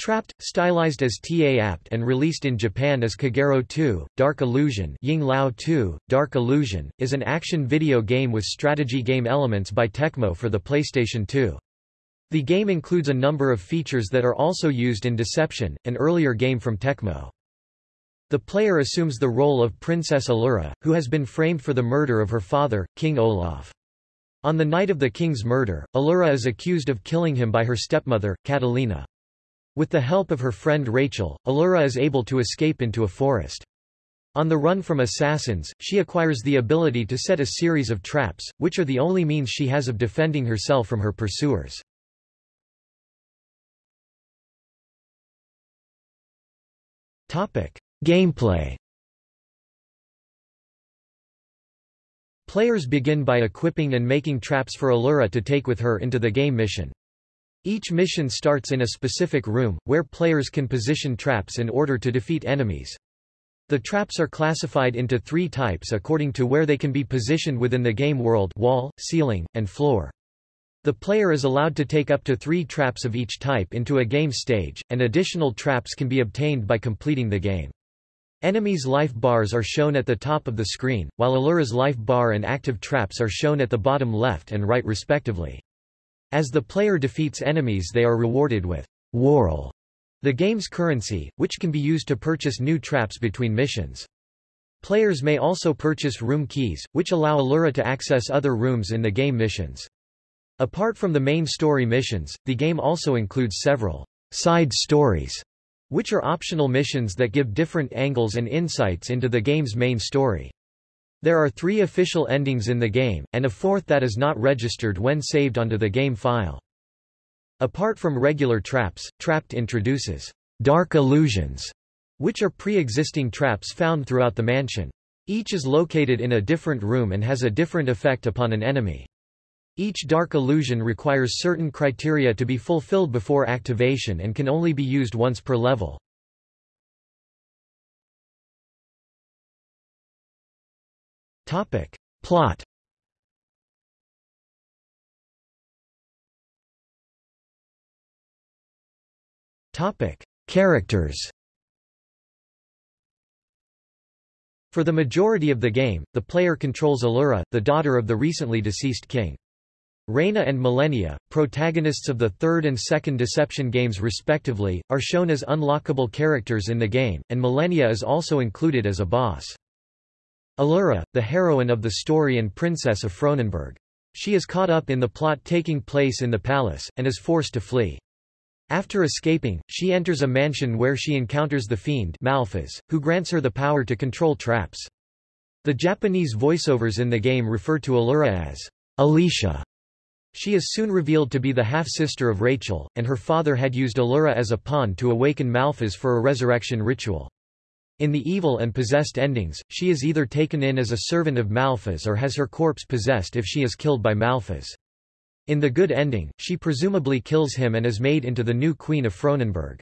Trapt, stylized as Ta Apt and released in Japan as Kagero 2, Dark Illusion Ying Lao 2, Dark Illusion, is an action video game with strategy game elements by Tecmo for the PlayStation 2. The game includes a number of features that are also used in Deception, an earlier game from Tecmo. The player assumes the role of Princess Allura, who has been framed for the murder of her father, King Olaf. On the night of the king's murder, Allura is accused of killing him by her stepmother, Catalina. With the help of her friend Rachel, Allura is able to escape into a forest. On the run from assassins, she acquires the ability to set a series of traps, which are the only means she has of defending herself from her pursuers. Gameplay Players begin by equipping and making traps for Allura to take with her into the game mission. Each mission starts in a specific room, where players can position traps in order to defeat enemies. The traps are classified into three types according to where they can be positioned within the game world wall, ceiling, and floor. The player is allowed to take up to three traps of each type into a game stage, and additional traps can be obtained by completing the game. Enemies' life bars are shown at the top of the screen, while Allura's life bar and active traps are shown at the bottom left and right respectively. As the player defeats enemies they are rewarded with Whorl, the game's currency, which can be used to purchase new traps between missions. Players may also purchase room keys, which allow Allura to access other rooms in the game missions. Apart from the main story missions, the game also includes several side stories, which are optional missions that give different angles and insights into the game's main story. There are three official endings in the game, and a fourth that is not registered when saved onto the game file. Apart from regular traps, Trapt introduces dark illusions, which are pre-existing traps found throughout the mansion. Each is located in a different room and has a different effect upon an enemy. Each dark illusion requires certain criteria to be fulfilled before activation and can only be used once per level. Topic. Plot Topic. Characters For the majority of the game, the player controls Allura, the daughter of the recently deceased king. Reina and Millennia, protagonists of the third and second Deception games respectively, are shown as unlockable characters in the game, and Millennia is also included as a boss. Allura, the heroine of the story and princess of Fronenberg. She is caught up in the plot taking place in the palace, and is forced to flee. After escaping, she enters a mansion where she encounters the fiend Malphas, who grants her the power to control traps. The Japanese voiceovers in the game refer to Allura as Alicia. She is soon revealed to be the half-sister of Rachel, and her father had used Allura as a pawn to awaken Malphas for a resurrection ritual. In the evil and possessed endings, she is either taken in as a servant of Malphas or has her corpse possessed if she is killed by Malphas. In the good ending, she presumably kills him and is made into the new queen of Fronenberg.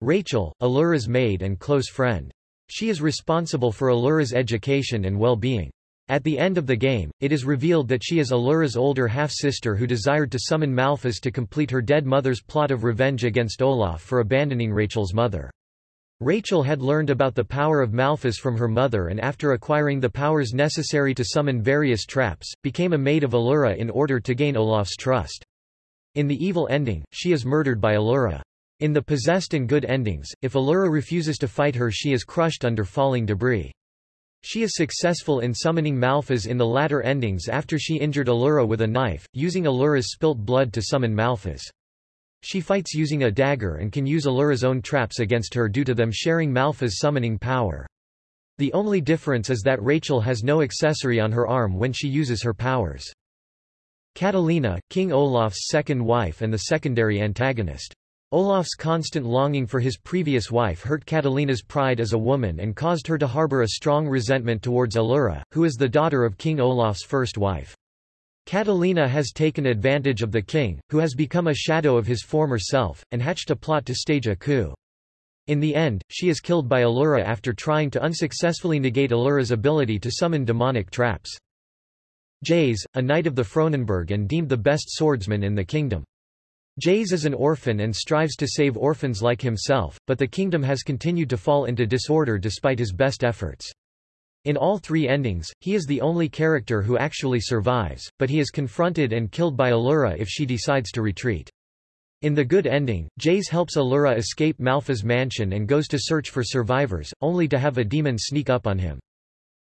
Rachel, Allura's maid and close friend. She is responsible for Allura's education and well-being. At the end of the game, it is revealed that she is Allura's older half-sister who desired to summon Malphas to complete her dead mother's plot of revenge against Olaf for abandoning Rachel's mother. Rachel had learned about the power of Malphas from her mother and after acquiring the powers necessary to summon various traps, became a maid of Allura in order to gain Olaf's trust. In the evil ending, she is murdered by Allura. In the possessed and good endings, if Allura refuses to fight her she is crushed under falling debris. She is successful in summoning Malphas in the latter endings after she injured Allura with a knife, using Allura's spilt blood to summon Malphas. She fights using a dagger and can use Allura's own traps against her due to them sharing Malphas' summoning power. The only difference is that Rachel has no accessory on her arm when she uses her powers. Catalina, King Olaf's second wife and the secondary antagonist. Olaf's constant longing for his previous wife hurt Catalina's pride as a woman and caused her to harbor a strong resentment towards Allura, who is the daughter of King Olaf's first wife. Catalina has taken advantage of the king, who has become a shadow of his former self, and hatched a plot to stage a coup. In the end, she is killed by Allura after trying to unsuccessfully negate Allura's ability to summon demonic traps. Jays, a knight of the Fronenberg and deemed the best swordsman in the kingdom. Jays is an orphan and strives to save orphans like himself, but the kingdom has continued to fall into disorder despite his best efforts. In all three endings, he is the only character who actually survives, but he is confronted and killed by Allura if she decides to retreat. In the good ending, Jays helps Allura escape Malpha's mansion and goes to search for survivors, only to have a demon sneak up on him.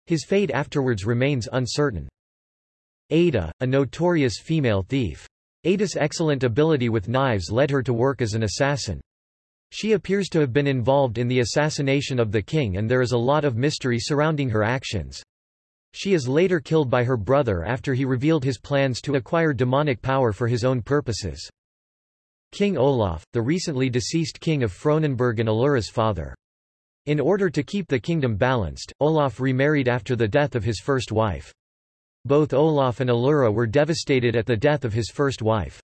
His fate afterwards remains uncertain. Ada, a notorious female thief. Ada's excellent ability with knives led her to work as an assassin. She appears to have been involved in the assassination of the king and there is a lot of mystery surrounding her actions. She is later killed by her brother after he revealed his plans to acquire demonic power for his own purposes. King Olaf, the recently deceased king of Fronenberg and Allura's father. In order to keep the kingdom balanced, Olaf remarried after the death of his first wife. Both Olaf and Allura were devastated at the death of his first wife.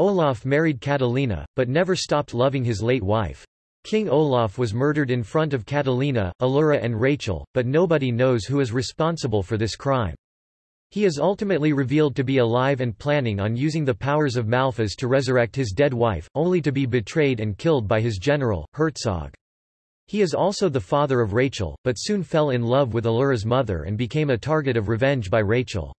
Olaf married Catalina, but never stopped loving his late wife. King Olaf was murdered in front of Catalina, Allura and Rachel, but nobody knows who is responsible for this crime. He is ultimately revealed to be alive and planning on using the powers of Malphas to resurrect his dead wife, only to be betrayed and killed by his general, Herzog. He is also the father of Rachel, but soon fell in love with Allura's mother and became a target of revenge by Rachel.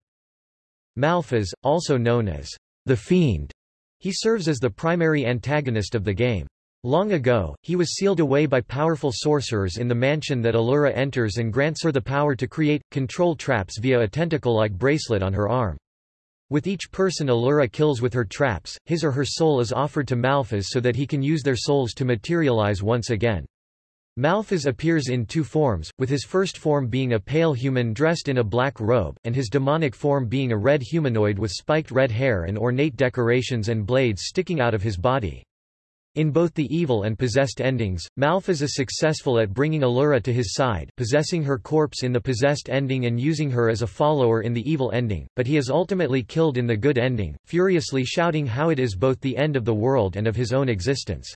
Malphas, also known as the Fiend, he serves as the primary antagonist of the game. Long ago, he was sealed away by powerful sorcerers in the mansion that Allura enters and grants her the power to create, control traps via a tentacle-like bracelet on her arm. With each person Allura kills with her traps, his or her soul is offered to Malphas so that he can use their souls to materialize once again. Malphas appears in two forms, with his first form being a pale human dressed in a black robe, and his demonic form being a red humanoid with spiked red hair and ornate decorations and blades sticking out of his body. In both the evil and possessed endings, Malphas is successful at bringing Allura to his side possessing her corpse in the possessed ending and using her as a follower in the evil ending, but he is ultimately killed in the good ending, furiously shouting how it is both the end of the world and of his own existence.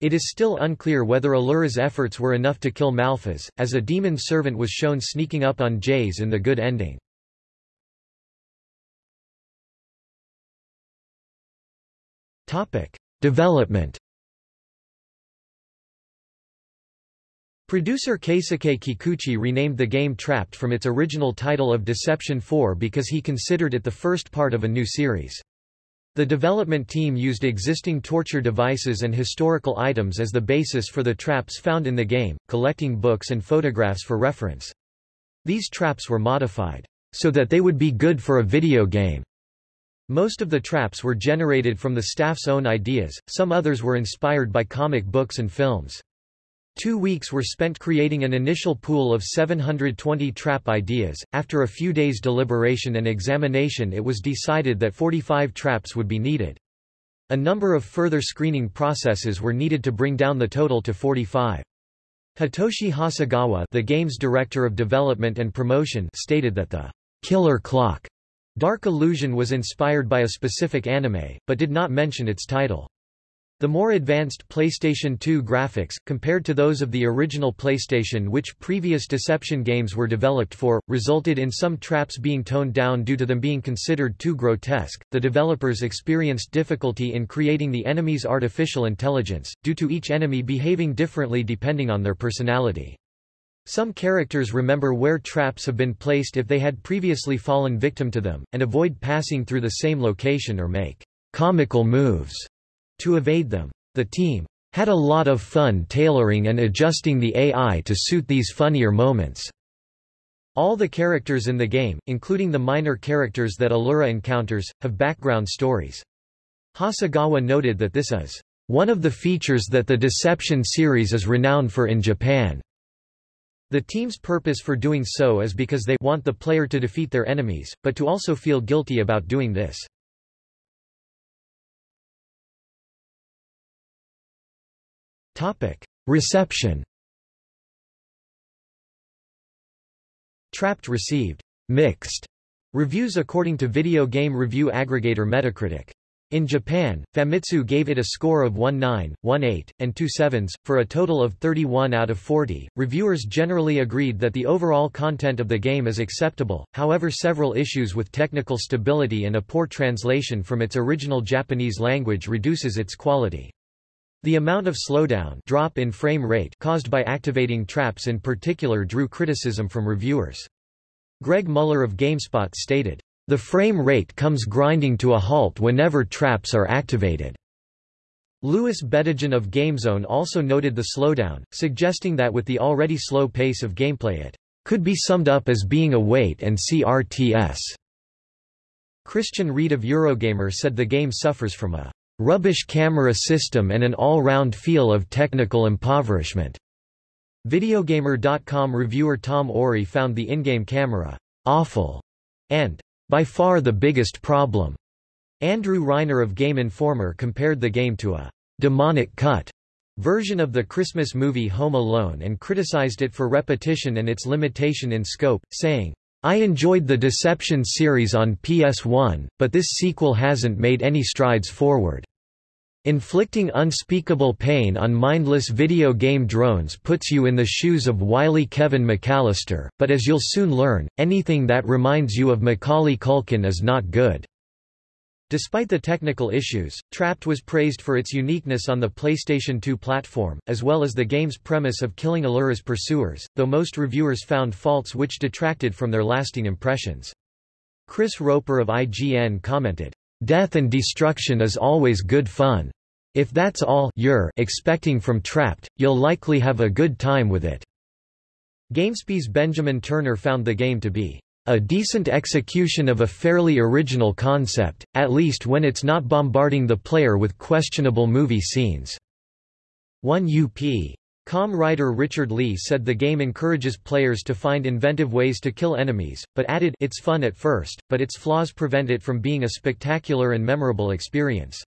It is still unclear whether Allura's efforts were enough to kill Malphas, as a demon servant was shown sneaking up on Jays in the good ending. Development Producer Keisuke Kikuchi renamed the game Trapt from its original title of Deception 4 because he considered it the first part of a new series. The development team used existing torture devices and historical items as the basis for the traps found in the game, collecting books and photographs for reference. These traps were modified, so that they would be good for a video game. Most of the traps were generated from the staff's own ideas, some others were inspired by comic books and films. Two weeks were spent creating an initial pool of 720 trap ideas. After a few days deliberation and examination, it was decided that 45 traps would be needed. A number of further screening processes were needed to bring down the total to 45. Hitoshi Hasegawa, the game's director of development and promotion, stated that the killer clock Dark Illusion was inspired by a specific anime, but did not mention its title. The more advanced PlayStation 2 graphics, compared to those of the original PlayStation which previous Deception games were developed for, resulted in some traps being toned down due to them being considered too grotesque. The developers experienced difficulty in creating the enemy's artificial intelligence, due to each enemy behaving differently depending on their personality. Some characters remember where traps have been placed if they had previously fallen victim to them, and avoid passing through the same location or make comical moves to evade them. The team had a lot of fun tailoring and adjusting the AI to suit these funnier moments. All the characters in the game, including the minor characters that Allura encounters, have background stories. Hasegawa noted that this is one of the features that the Deception series is renowned for in Japan. The team's purpose for doing so is because they want the player to defeat their enemies, but to also feel guilty about doing this. Topic: Reception. Trapt received mixed reviews according to video game review aggregator Metacritic. In Japan, Famitsu gave it a score of 1.9, 1.8, and 2 sevens, for a total of 31 out of 40. Reviewers generally agreed that the overall content of the game is acceptable, however, several issues with technical stability and a poor translation from its original Japanese language reduces its quality. The amount of slowdown drop in frame rate caused by activating traps in particular drew criticism from reviewers. Greg Mueller of GameSpot stated, the frame rate comes grinding to a halt whenever traps are activated. Louis Bedigian of GameZone also noted the slowdown, suggesting that with the already slow pace of gameplay it could be summed up as being a wait-and-see RTS. Kristan Reed of Eurogamer said the game suffers from a rubbish camera system and an all-round feel of technical impoverishment. Videogamer.com reviewer Tom Orry found the in-game camera awful and by far the biggest problem. Andrew Reiner of Game Informer compared the game to a demonic cut version of the Christmas movie Home Alone and criticized it for repetition and its limitation in scope, saying, I enjoyed the Deception series on PS1, but this sequel hasn't made any strides forward. Inflicting unspeakable pain on mindless video game drones puts you in the shoes of wily Kevin McAllister, but as you'll soon learn, anything that reminds you of Macaulay Culkin is not good. Despite the technical issues, Trapt was praised for its uniqueness on the PlayStation 2 platform, as well as the game's premise of killing Allura's pursuers, though most reviewers found faults which detracted from their lasting impressions. Chris Roper of IGN commented, Death and destruction is always good fun. If that's all you're expecting from Trapt, you'll likely have a good time with it. GameSpy's Benjamin Turner found the game to be a decent execution of a fairly original concept, at least when it's not bombarding the player with questionable movie scenes. 1 UP. Com writer Richard Lee said the game encourages players to find inventive ways to kill enemies, but added, it's fun at first, but its flaws prevent it from being a spectacular and memorable experience.